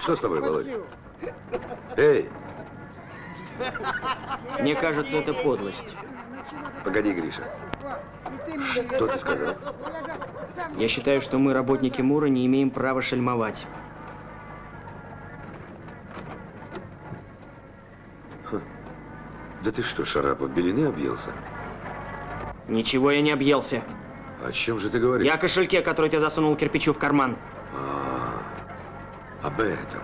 Что с тобой, Володя? Эй! Мне кажется, это подлость. Погоди, Гриша. Что ты сказал? Я считаю, что мы, работники Мура, не имеем права шельмовать. Да ты что, Шарапов, белины объелся? Ничего я не объелся. О чем же ты говоришь? Я о кошельке, который ты засунул кирпичу в карман. А, об этом.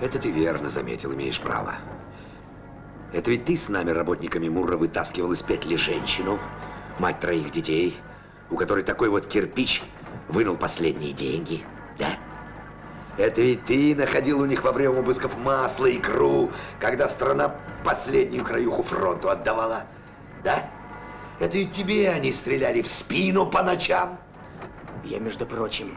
Это ты верно заметил, имеешь право. Это ведь ты с нами, работниками Мурра, вытаскивал из петли женщину, мать троих детей, у которой такой вот кирпич вынул последние деньги, да? Это ведь ты находил у них во время обысков масло, и икру, когда страна последнюю краюху фронту отдавала, да? Это ведь тебе они стреляли в спину по ночам. Я, между прочим,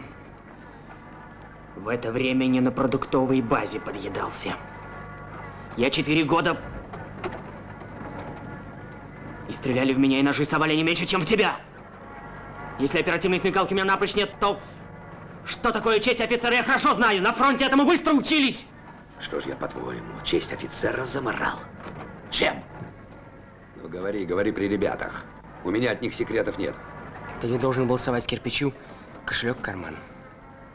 в это время не на продуктовой базе подъедался. Я четыре года... И стреляли в меня, и ножи совали не меньше, чем в тебя. Если оперативной смекалки у меня напрочь нет, то... Что такое честь офицера, я хорошо знаю. На фронте этому быстро учились. Что ж я, по-твоему, честь офицера заморал? Чем? Ну, говори, говори при ребятах. У меня от них секретов нет. Ты не должен был совать кирпичу кошелек в карман.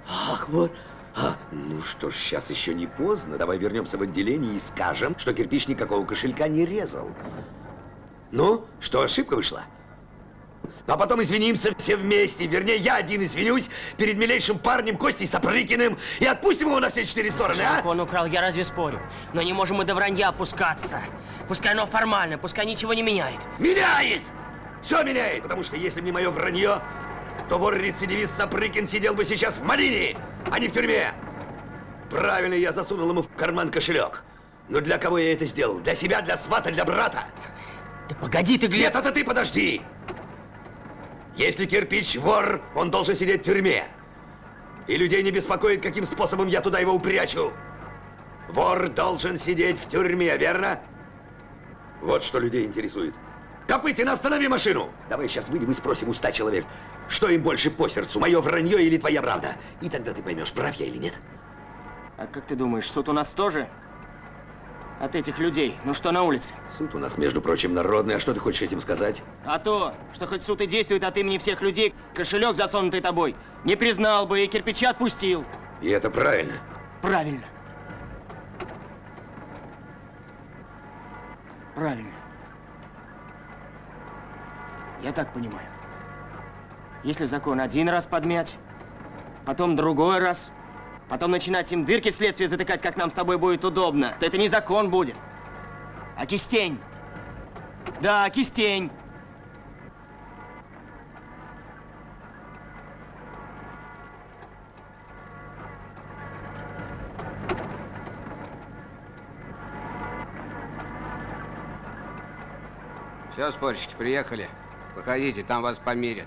Ах, вот. А, ну что ж, сейчас еще не поздно. Давай вернемся в отделение и скажем, что кирпич никакого кошелька не резал. Ну, что, ошибка вышла? А потом извинимся все вместе. Вернее, я один извинюсь перед милейшим парнем Костей Сапрыкиным и отпустим его на все четыре стороны, а? Он украл, я разве спорю? Но не можем мы до вранья опускаться. Пускай оно формально, пускай ничего не меняет. Меняет! Все меняет, потому что если бы не мое вранье, то вор-рецидивист Сапрыкин сидел бы сейчас в малине, а не в тюрьме. Правильно я засунул ему в карман кошелек. Но для кого я это сделал? Для себя, для свата, для брата? Да погоди ты, Глеб! Нет, это ты подожди! Если кирпич вор, он должен сидеть в тюрьме. И людей не беспокоит, каким способом я туда его упрячу. Вор должен сидеть в тюрьме, верно? Вот что людей интересует. Копытин, останови машину! Давай сейчас выйдем и спросим у ста человек, что им больше по сердцу, мое вранье или твоя правда? И тогда ты поймешь, прав я или нет. А как ты думаешь, суд у нас тоже? От этих людей? Ну что на улице? Суд у нас, между прочим, народный. А что ты хочешь этим сказать? А то, что хоть суд и действует от имени всех людей, кошелек, засунутый тобой, не признал бы и кирпича отпустил. И это правильно? Правильно. Правильно. Я так понимаю. Если закон один раз подмять, потом другой раз, потом начинать им дырки в следствие затыкать, как нам с тобой будет удобно, то это не закон будет, а кистень. Да, кистень. Все, спорщики, приехали. Выходите, там вас померят.